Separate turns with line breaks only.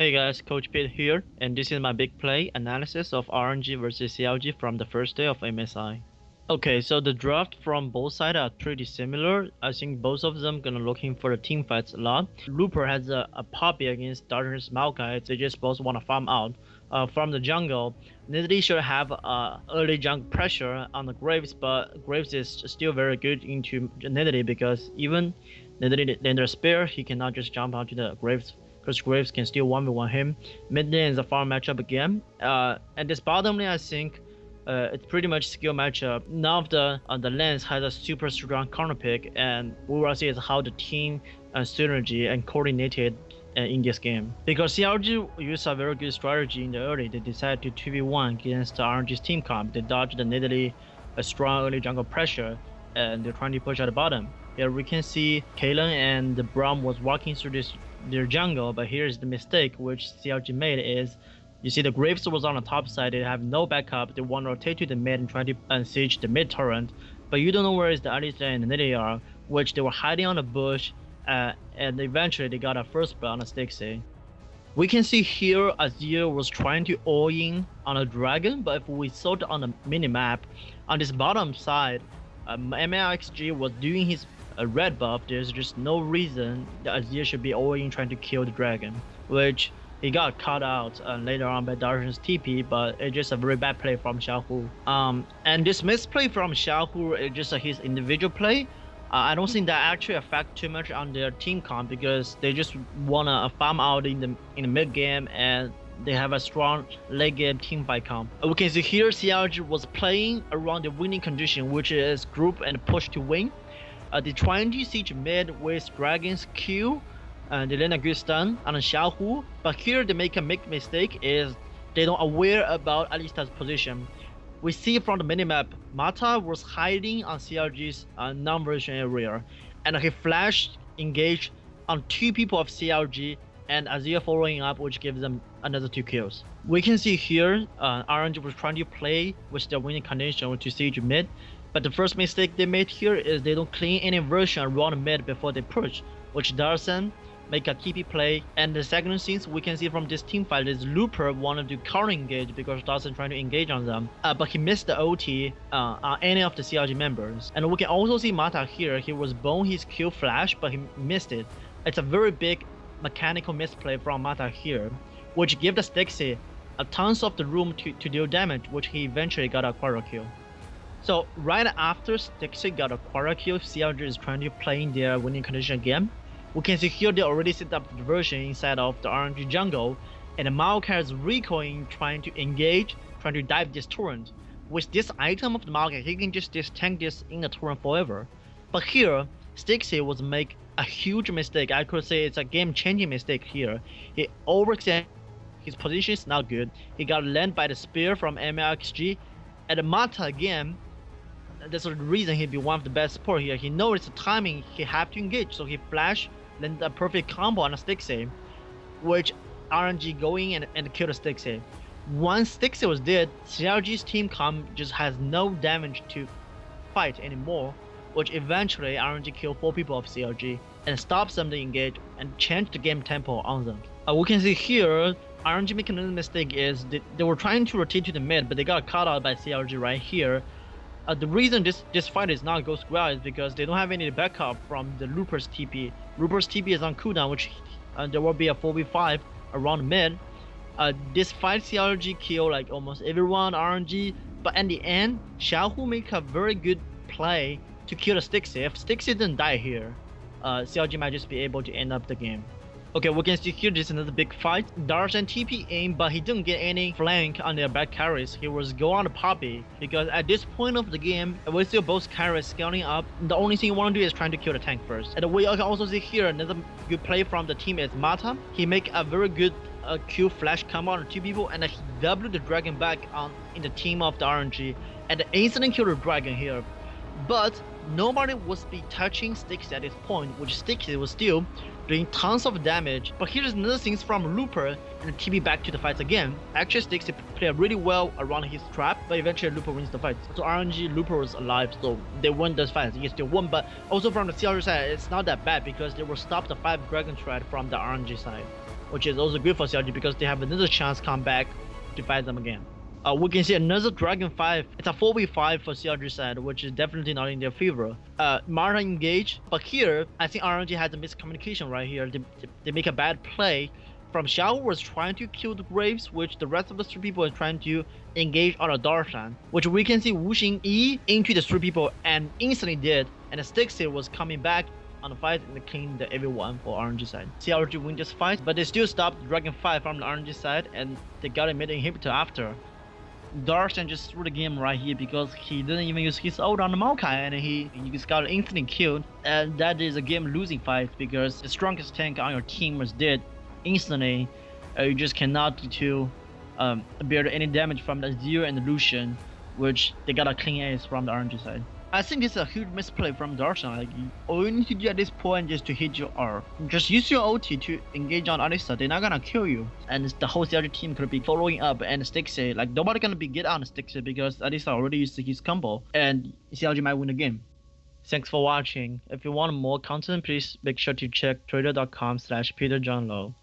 Hey guys, Coach Pete here, and this is my big play analysis of RNG versus CLG from the first day of MSI. Okay, so the draft from both sides are pretty similar. I think both of them gonna looking for the team fights a lot. Looper has a, a against Darshan's Maokai, they just both wanna farm out. Uh, from the jungle, Nidalee should have uh, early jungle pressure on the Graves, but Graves is still very good into Nidalee because even Nidalee then their spear, he cannot just jump onto the Graves because Graves can still 1v1 him. Mid lane is a farm matchup again. Uh, and this bottom lane, I think, uh, it's pretty much skill matchup. None of the uh, the lanes has a super strong counter pick, and we will see is how the team uh, synergy and coordinated uh, in this game. Because CLG used a very good strategy in the early. They decided to 2v1 against the RNG's team comp. They dodged the Nidalee a strong early jungle pressure, and they're trying to push at the bottom. Here we can see Caitlyn and Braum was walking through this their jungle, but here's the mistake which CLG made is you see the Graves was on the top side, they have no backup, they want to rotate to the mid and try to unsiege the mid torrent, but you don't know where is the Alistar and the Nidalee are, which they were hiding on the bush, uh, and eventually they got a first blood on the Stixxay. We can see here Azir was trying to all in on a dragon, but if we saw it on the minimap, on this bottom side, um, MLXG was doing his a red buff, there's just no reason that Azir should be all in trying to kill the dragon, which he got caught out uh, later on by Darshan's TP, but it's just a very bad play from Xiaohu. Um, and this misplay from Xiaohu is just uh, his individual play. Uh, I don't think that actually affect too much on their team comp because they just wanna farm out in the in the mid game and they have a strong late game team fight comp. Uh, we can see here CLG was playing around the winning condition, which is group and push to win. Uh, they trying to siege mid with Dragon's Q and they Gustan a good stun on Xiaohu, but here they make a big mistake is they don't aware about Alistar's position. We see from the minimap, Mata was hiding on CLG's uh, non-version area, and he flashed engaged on two people of CLG and Azir following up, which gives them another two kills. We can see here, uh, RNG was trying to play with the winning condition to siege mid, but the first mistake they made here is they don't clean any version around mid before they push, which Darshan make a TP play. And the second thing we can see from this team fight is Looper wanted to counter engage because Darshan trying to engage on them, uh, but he missed the OT uh, on any of the CLG members. And we can also see Mata here, he was bone his Q flash, but he missed it. It's a very big mechanical misplay from Mata here, which gave the Stixxay a tons of the room to, to deal damage, which he eventually got a quarter kill. So right after Stixxay got a quarter kill, CLG is trying to play in their winning condition again. We can see here they already set up the version inside of the RNG jungle, and the Maokai is recoiling trying to engage, trying to dive this torrent. With this item of the Maokai, he can just, tank this in the torrent forever. But here, Stixxay was make a huge mistake. I could say it's a game-changing mistake here. He overextended his position is not good. He got landed by the spear from MLXG. And Mata again that's the reason he'd be one of the best support here. He knows the timing he have to engage, so he flash, then the perfect combo on a Stixxay, which RNG going and, and kill the Stixxay. Once Stixxay was dead, CLG's team comp just has no damage to fight anymore, which eventually RNG kill 4 people of CLG and stops them to engage and change the game tempo on them. Uh, we can see here, RNG making another mistake is they, they were trying to rotate to the mid, but they got caught out by CLG right here uh, the reason this this fight is not goes well is because they don't have any backup from the Looper's TP. Looper's TP is on cooldown, which uh, there will be a 4v5 around mid. Uh, this fight CLG kill like almost everyone RNG, but in the end, Xiaohu make a very good play to kill the Stixxay. If Stixxay didn't die here, uh, CLG might just be able to end up the game. Okay, we can see here this is another big fight. Darshan TP aim, but he didn't get any flank on their back carries. He was go on the Poppy because at this point of the game, we see both carries scaling up. The only thing you want to do is trying to kill the tank first. And we can also see here another good play from the team is Mata. He make a very good uh, Q flash come on two people and he double the dragon back on in the team of the RNG and instantly kill the dragon here. But nobody was be touching Stixxay at this point, which Stixxay was still doing tons of damage. But here's another thing from Looper and TP back to the fight again. Actually Stixxay played really well around his trap, but eventually Looper wins the fight. So RNG Looper was alive, so they won this fight. He still won, but also from the CLG side, it's not that bad because they will stop the 5 Dragon Stride from the RNG side. which is also good for CLG because they have another chance come back to fight them again. Uh, we can see another Dragon 5. It's a 4v5 for CLG side, which is definitely not in their favor. Uh, Mata engage, but here, I think RNG has a miscommunication right here. They, they make a bad play. From Xiao was trying to kill the Graves, which the rest of the three people are trying to engage on a Darshan, which we can see Wuxing E into the three people and instantly did, and the Stixxay was coming back on the fight and cleaned everyone for RNG side. CLG win this fight, but they still stopped Dragon 5 from the RNG side and they got a mid inhibitor after. Darshan just threw the game right here because he didn't even use his ult on the Maokai and he, he just got instantly killed. And that is a game losing fight because the strongest tank on your team was dead instantly. Uh, you just cannot to um, bear any damage from the Azir and the Lucian, which they got a clean ace from the RNG side. I think is a huge misplay from Darshan. Like, all you need to do at this point is to hit your R. Just use your OT to engage on Alisa. They're not gonna kill you. And the whole CLG team could be following up and Stixxay. Like, nobody gonna be get on Stixxay because Alisa already used his combo. And CLG might win the game. Thanks for watching. If you want more content, please make sure to check twitter.com slash peterjohnlow.